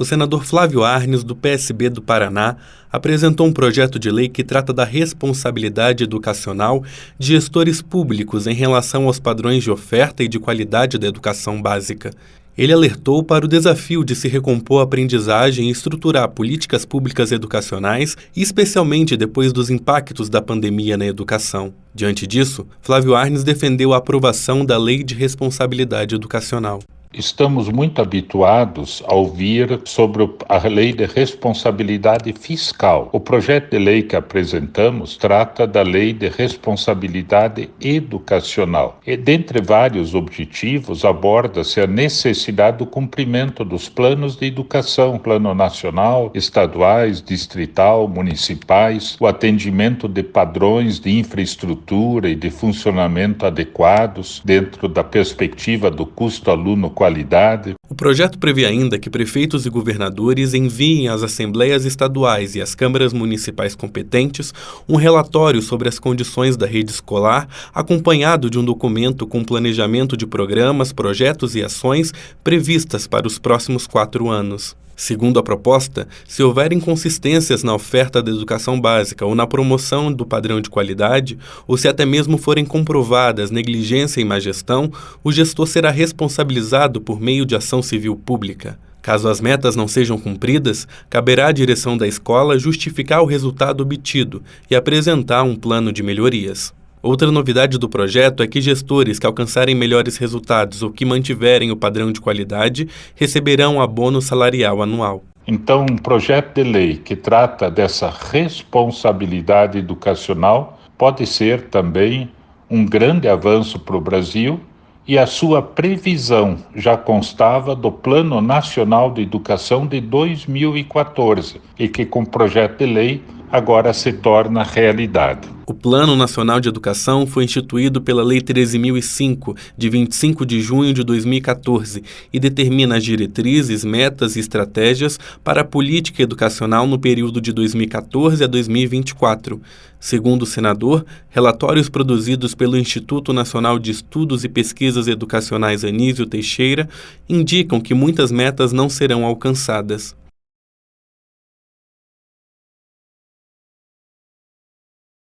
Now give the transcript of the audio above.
o senador Flávio Arnes, do PSB do Paraná, apresentou um projeto de lei que trata da responsabilidade educacional de gestores públicos em relação aos padrões de oferta e de qualidade da educação básica. Ele alertou para o desafio de se recompor a aprendizagem e estruturar políticas públicas educacionais, especialmente depois dos impactos da pandemia na educação. Diante disso, Flávio Arnes defendeu a aprovação da Lei de Responsabilidade Educacional. Estamos muito habituados a ouvir sobre a lei de responsabilidade fiscal. O projeto de lei que apresentamos trata da lei de responsabilidade educacional. E, dentre vários objetivos, aborda-se a necessidade do cumprimento dos planos de educação, plano nacional, estaduais, distrital, municipais, o atendimento de padrões de infraestrutura e de funcionamento adequados dentro da perspectiva do custo aluno qualidade. O projeto prevê ainda que prefeitos e governadores enviem às assembleias estaduais e às câmaras municipais competentes um relatório sobre as condições da rede escolar, acompanhado de um documento com planejamento de programas, projetos e ações previstas para os próximos quatro anos. Segundo a proposta, se houver inconsistências na oferta da educação básica ou na promoção do padrão de qualidade, ou se até mesmo forem comprovadas negligência e má gestão, o gestor será responsabilizado por meio de ação civil pública. Caso as metas não sejam cumpridas, caberá à direção da escola justificar o resultado obtido e apresentar um plano de melhorias. Outra novidade do projeto é que gestores que alcançarem melhores resultados ou que mantiverem o padrão de qualidade receberão abono salarial anual. Então, um projeto de lei que trata dessa responsabilidade educacional pode ser também um grande avanço para o Brasil e a sua previsão já constava do Plano Nacional de Educação de 2014 e que, com projeto de lei, agora se torna realidade. O Plano Nacional de Educação foi instituído pela Lei 13.005, de 25 de junho de 2014, e determina as diretrizes, metas e estratégias para a política educacional no período de 2014 a 2024. Segundo o senador, relatórios produzidos pelo Instituto Nacional de Estudos e Pesquisas Educacionais Anísio Teixeira indicam que muitas metas não serão alcançadas.